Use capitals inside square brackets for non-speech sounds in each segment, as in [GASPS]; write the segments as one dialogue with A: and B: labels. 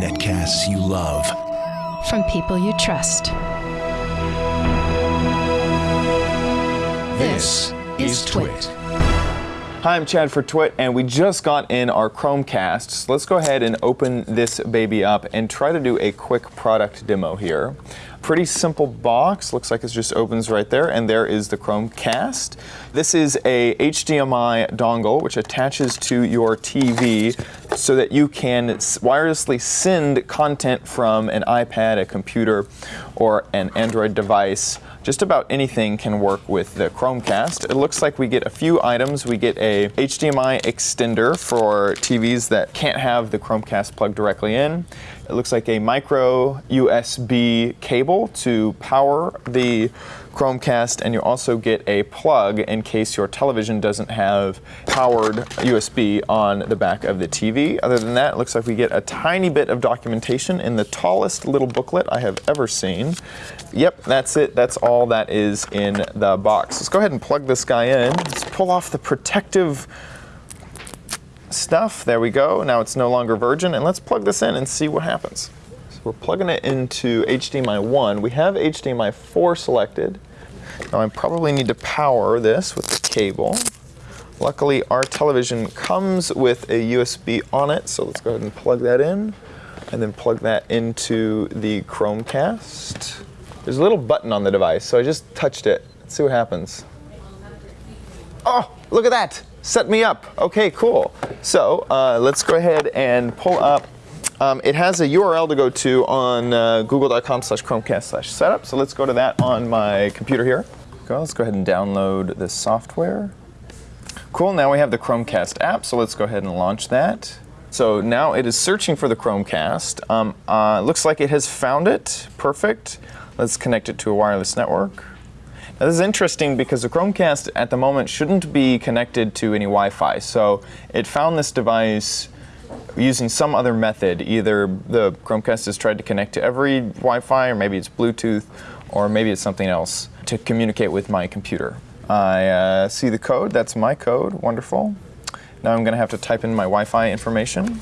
A: Netcasts you love.
B: From people you trust.
A: This is Twit.
C: Hi, I'm Chad for Twit, and we just got in our Chromecast. So let's go ahead and open this baby up and try to do a quick product demo here. Pretty simple box, looks like it just opens right there, and there is the Chromecast. This is a HDMI dongle which attaches to your TV so that you can wirelessly send content from an iPad, a computer, or an Android device just about anything can work with the Chromecast. It looks like we get a few items. We get a HDMI extender for TVs that can't have the Chromecast plugged directly in. It looks like a micro USB cable to power the Chromecast, and you also get a plug in case your television doesn't have powered USB on the back of the TV. Other than that, it looks like we get a tiny bit of documentation in the tallest little booklet I have ever seen. Yep, that's it. That's all that is in the box. Let's go ahead and plug this guy in. Let's pull off the protective stuff. There we go. Now it's no longer virgin. And let's plug this in and see what happens. We're plugging it into HDMI 1. We have HDMI 4 selected. Now I probably need to power this with the cable. Luckily, our television comes with a USB on it, so let's go ahead and plug that in, and then plug that into the Chromecast. There's a little button on the device, so I just touched it. Let's see what happens. Oh, look at that! Set me up. Okay, cool. So uh, let's go ahead and pull up. Um, it has a URL to go to on uh, google.com slash chromecast slash setup. So let's go to that on my computer here. Go, let's go ahead and download the software. Cool, now we have the Chromecast app, so let's go ahead and launch that. So now it is searching for the Chromecast. Um, uh, looks like it has found it. Perfect. Let's connect it to a wireless network. Now this is interesting because the Chromecast at the moment shouldn't be connected to any Wi-Fi. So it found this device using some other method. Either the Chromecast has tried to connect to every Wi-Fi, or maybe it's Bluetooth, or maybe it's something else to communicate with my computer. I uh, see the code. That's my code. Wonderful. Now I'm going to have to type in my Wi-Fi information.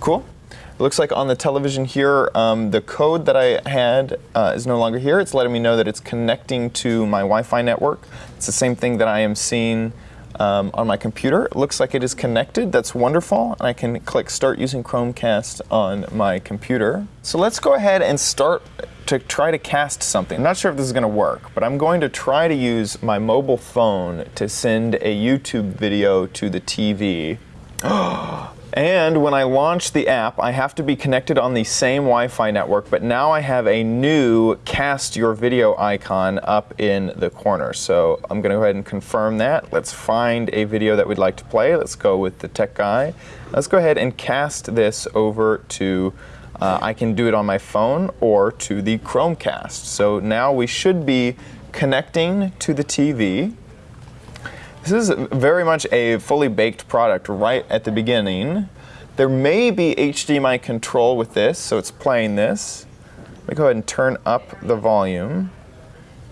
C: Cool. It looks like on the television here, um, the code that I had uh, is no longer here. It's letting me know that it's connecting to my Wi-Fi network. It's the same thing that I am seeing um, on my computer. It looks like it is connected. That's wonderful. And I can click Start using Chromecast on my computer. So let's go ahead and start to try to cast something. I'm not sure if this is going to work, but I'm going to try to use my mobile phone to send a YouTube video to the TV. [GASPS] And when I launch the app, I have to be connected on the same Wi-Fi network, but now I have a new cast your video icon up in the corner. So I'm gonna go ahead and confirm that. Let's find a video that we'd like to play. Let's go with the tech guy. Let's go ahead and cast this over to, uh, I can do it on my phone or to the Chromecast. So now we should be connecting to the TV. This is very much a fully baked product right at the beginning. There may be HDMI control with this, so it's playing this. Let me go ahead and turn up the volume.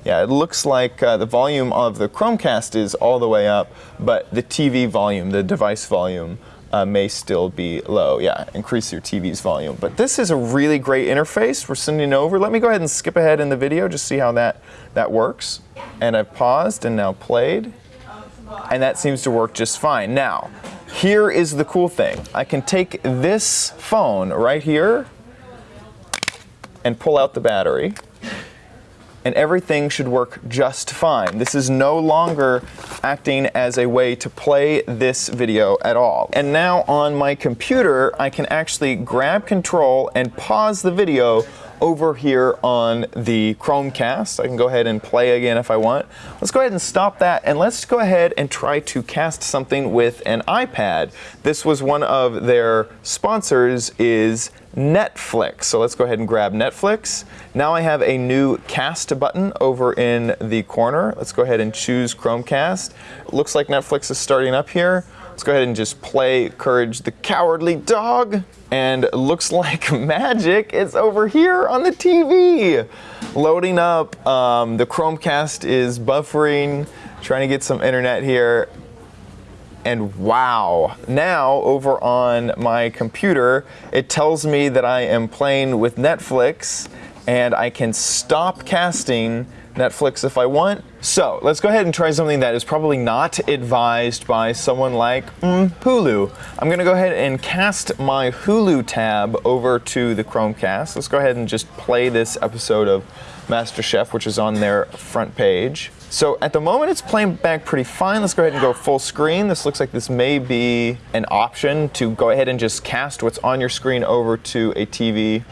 C: Yeah, it looks like uh, the volume of the Chromecast is all the way up, but the TV volume, the device volume, uh, may still be low. Yeah, increase your TV's volume. But this is a really great interface. We're sending over. Let me go ahead and skip ahead in the video, just see how that, that works. And I've paused and now played and that seems to work just fine. Now, here is the cool thing. I can take this phone right here and pull out the battery and everything should work just fine. This is no longer acting as a way to play this video at all. And now on my computer, I can actually grab control and pause the video over here on the Chromecast. I can go ahead and play again if I want. Let's go ahead and stop that and let's go ahead and try to cast something with an iPad. This was one of their sponsors is Netflix. So let's go ahead and grab Netflix. Now I have a new cast button over in the corner. Let's go ahead and choose Chromecast. Looks like Netflix is starting up here. Let's go ahead and just play Courage the Cowardly Dog. And looks [LAUGHS] like magic. is over here on the TV. Loading up. Um, the Chromecast is buffering, trying to get some internet here. And wow, now over on my computer, it tells me that I am playing with Netflix and I can stop casting Netflix if I want. So let's go ahead and try something that is probably not advised by someone like mm, Hulu. I'm gonna go ahead and cast my Hulu tab over to the Chromecast. Let's go ahead and just play this episode of MasterChef, which is on their front page. So at the moment it's playing back pretty fine. Let's go ahead and go full screen. This looks like this may be an option to go ahead and just cast what's on your screen over to a TV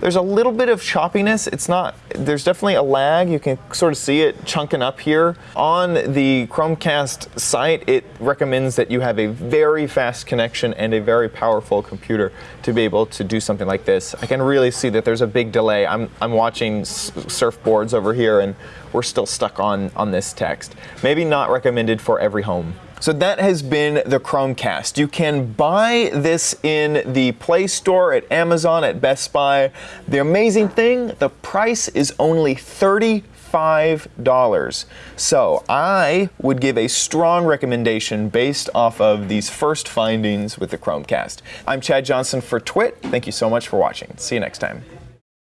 C: there's a little bit of choppiness. It's not, there's definitely a lag. You can sort of see it chunking up here. On the Chromecast site, it recommends that you have a very fast connection and a very powerful computer to be able to do something like this. I can really see that there's a big delay. I'm, I'm watching surfboards over here and we're still stuck on, on this text. Maybe not recommended for every home. So that has been the Chromecast. You can buy this in the Play Store at Amazon, at Best Buy. The amazing thing, the price is only $35. So I would give a strong recommendation based off of these first findings with the Chromecast. I'm Chad Johnson for TWiT. Thank you so much for watching. See you next time.